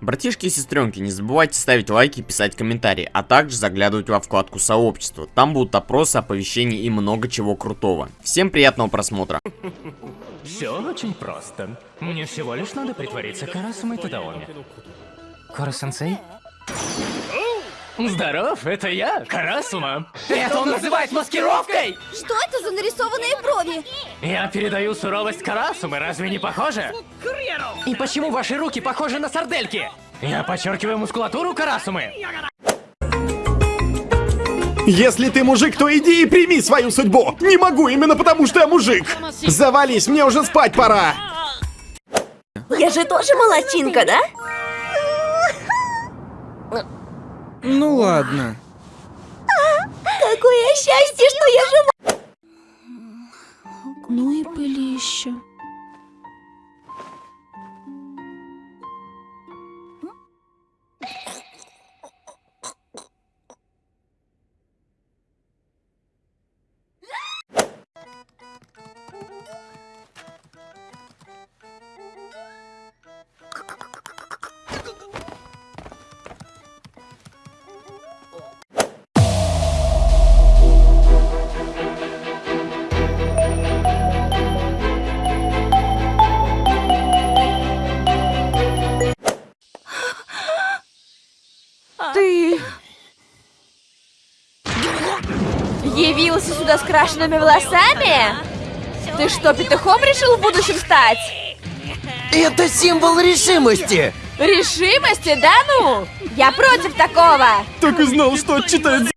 Братишки и сестренки, не забывайте ставить лайки и писать комментарии, а также заглядывать во вкладку сообщества. Там будут опросы, оповещения и много чего крутого. Всем приятного просмотра. Все очень просто. Мне всего лишь надо притвориться Карасумой Тадаоми. Кора-сенсей? Здоров, это я, Карасума. Это он называет маскировкой! Что это за нарисованные брови? Я передаю суровость Карасумы, разве не похоже? И почему ваши руки похожи на сардельки? Я подчеркиваю мускулатуру Карасумы. Если ты мужик, то иди и прими свою судьбу. Не могу именно потому, что я мужик. Завались, мне уже спать пора. Я же тоже молодчинка, да? Ну ладно. Какое счастье, что я жива! Ну и пылище. Крашенными волосами? Ты что, петухом решил в будущем стать? Это символ решимости! Решимости, да ну? Я против такого! Так и знал, что отчитает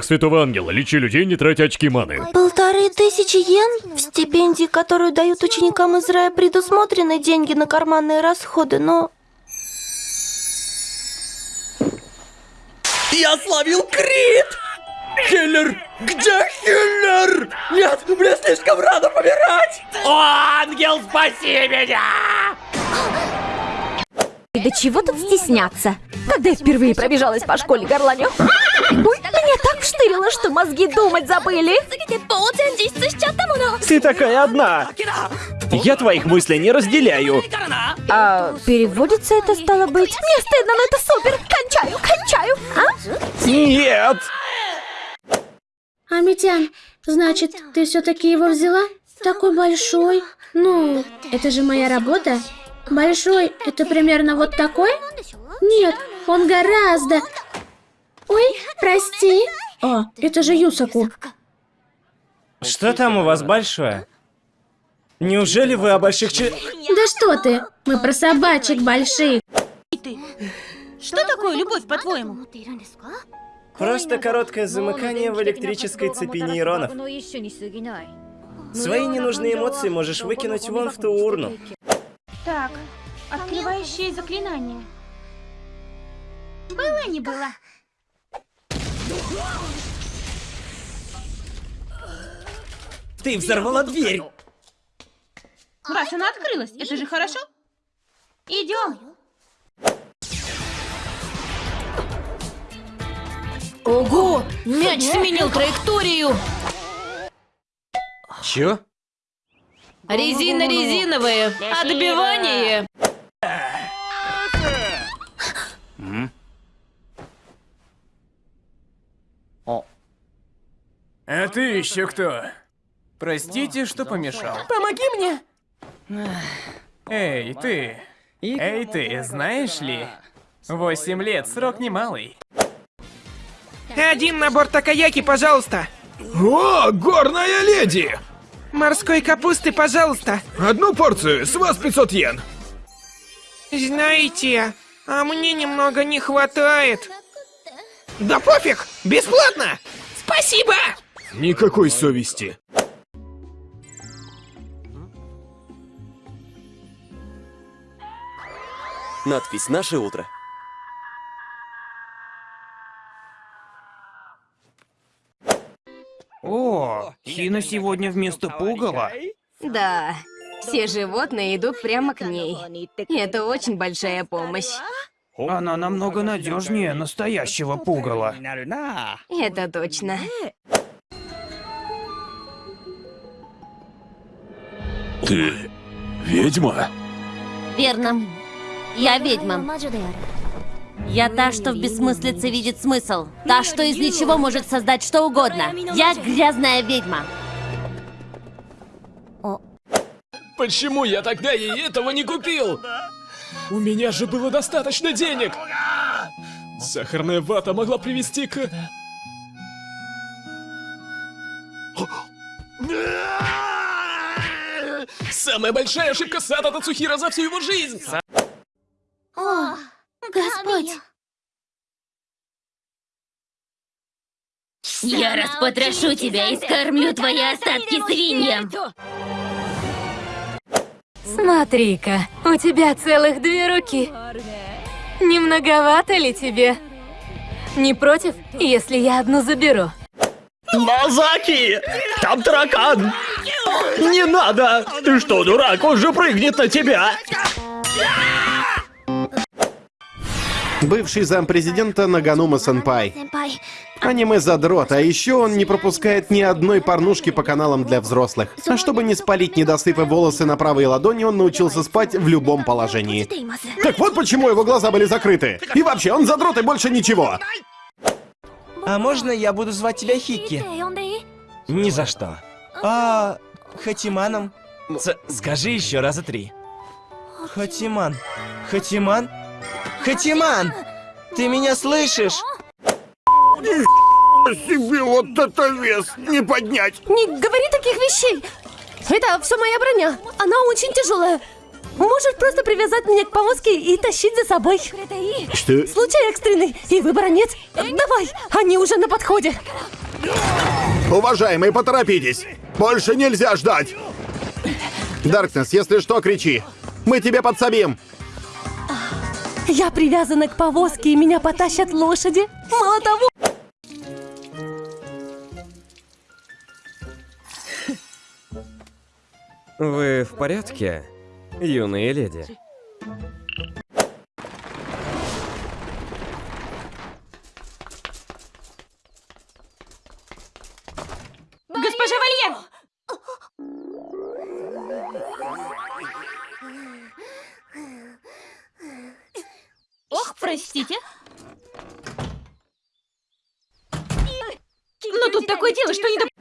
Святого Ангела, лечи людей, не тратя очки маны. Полторы тысячи йен? В стипендии, которую дают ученикам из рая, предусмотрены деньги на карманные расходы, но... Я словил крит! Хиллер! Где Хиллер? Нет, мне слишком рано помирать! О, ангел, спаси меня! И до чего тут стесняться? Когда я впервые пробежалась по школе горланю... Ой, меня так вштырило, что мозги думать забыли. Ты такая одна. Я твоих мыслей не разделяю. А переводится это стало быть? Мне стыдно, но это супер. Кончаю, кончаю. А? Нет! Амитян, значит, ты все-таки его взяла? Такой большой. Ну, это же моя работа. Большой, это примерно вот такой? Нет, он гораздо... Ой, прости. О, это же Юсаку. Что там у вас большое? Неужели вы о больших че... Да что ты, мы про собачек больших. Что такое любовь, по-твоему? Просто короткое замыкание в электрической цепи нейронов. Свои ненужные эмоции можешь выкинуть вон в ту урну. Так, открывающее заклинание. Было не было. Ты взорвала дверь! Раз она открылась, это же хорошо. Идем. Ого! Мяч сменил траекторию! Чё? Резина-резиновые! Отбивание! А ты еще кто? Простите, что помешал. Помоги мне! Эй, ты! Эй, ты, знаешь ли? Восемь лет, срок немалый. Один набор такаяки, пожалуйста. О, горная леди! Морской капусты, пожалуйста. Одну порцию, с вас 500 йен. Знаете, а мне немного не хватает. Да пофиг, бесплатно. Спасибо. Никакой совести. Надпись «Наше утро». О, Хина сегодня вместо пугала. Да, все животные идут прямо к ней. Это очень большая помощь. Она намного надежнее настоящего пугала. Это точно. Ты ведьма? Верно. Я ведьма. Я та, что в бессмыслице видит смысл. Та, что из ничего может создать что угодно. Я грязная ведьма. Почему я тогда ей этого не купил? У меня же было достаточно денег. Сахарная вата могла привести к... Самая большая ошибка Сата Тацухира за всю его жизнь! О, Господь. Я распотрошу тебя и скормлю твои остатки свиньям. Смотри-ка, у тебя целых две руки. Не многовато ли тебе? Не против, если я одну заберу? Мазаки! Там таракан! Не надо! Ты что, дурак? Он же прыгнет на тебя! Бывший зампрезидента Наганума Сенпай. Аниме-задрот, а еще он не пропускает ни одной порнушки по каналам для взрослых. А чтобы не спалить недосыпы волосы на правой ладони, он научился спать в любом положении. Так вот почему его глаза были закрыты. И вообще, он задрот и больше ничего. А можно я буду звать тебя Хикки? Ни за что. А Хатиманом? С скажи еще раза три. Хатиман. Хатиман? Хатиман! Ты меня слышишь? Себе вот это вес не поднять. Не говори таких вещей. Это все моя броня. Она очень тяжелая. Можешь просто привязать меня к повозке и тащить за собой. Что? Случай экстренный, и выбора нет. Давай, они уже на подходе. Уважаемые, поторопитесь. Больше нельзя ждать. Даркнесс, если что, кричи. Мы тебе подсобим. Я привязана к повозке, и меня потащат лошади. Мало того... Вы в порядке, юные леди? Госпожа Вальер! Ох, простите. Но тут такое дело, что не до...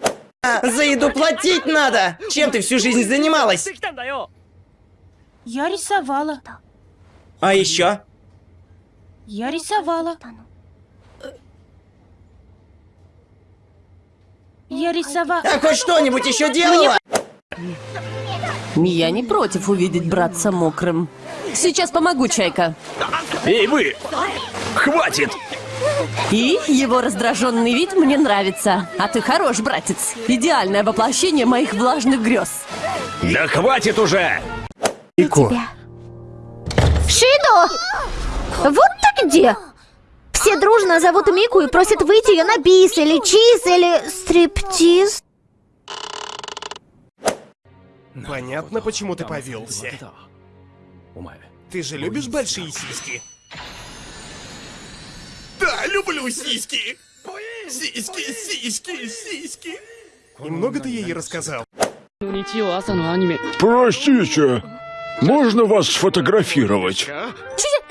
За еду платить надо! Чем ты всю жизнь занималась? Я рисовала. А еще? Я рисовала. Я рисовала. А хоть что-нибудь еще делала? Я не против увидеть братца мокрым. Сейчас помогу, Чайка. Эй, вы! Хватит! И его раздраженный вид мне нравится. А ты хорош, братец. Идеальное воплощение моих влажных грез. Да хватит уже! Ико. Шидо! Вот ты где! Все дружно зовут Мику и просят выйти ее на бис или чиз или стриптиз. Понятно, почему ты повелся. Ты же любишь большие сиськи? Люблю сиськи! Сиськи, сиськи, сиськи! И много ты ей рассказал? Простите, можно вас сфотографировать?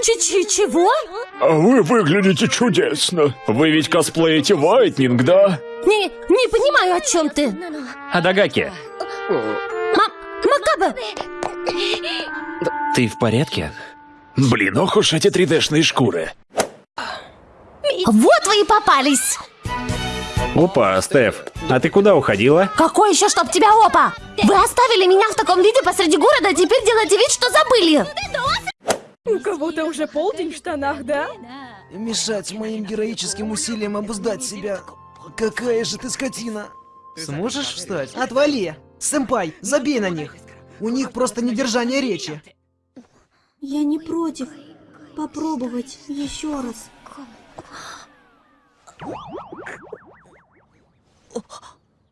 Ч-ч-чего? А вы выглядите чудесно. Вы ведь косплеите Вайтнинг, да? Не, не понимаю, о чем ты. Адагаки, Макаба! ты в порядке? Блин, ох уж эти 3D-шные шкуры. Вот вы и попались! Опа, Стеф, а ты куда уходила? Какой еще чтоб тебя опа? Вы оставили меня в таком виде посреди города, а теперь делаете вид, что забыли! У кого-то уже полдень в штанах, да? Мешать моим героическим усилиям обуздать себя. Какая же ты скотина. Сможешь встать? Отвали! Сэмпай, забей на них! У них просто недержание речи. Я не против попробовать еще раз.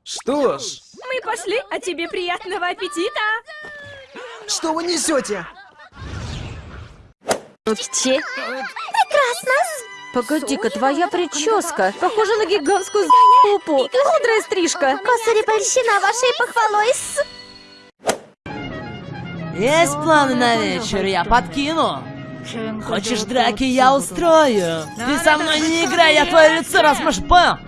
Что ж, Мы пошли, а тебе приятного аппетита! что вы несете? Че? Прекрасно! Погоди-ка, твоя прическа похожа на гигантскую за***пу. Мудрая стрижка. Косари польщена вашей похвалой с... Есть планы на вечер, я подкину. Хочешь драки, я устрою. Ты со мной не играй, я твое лицо размажу. Бам!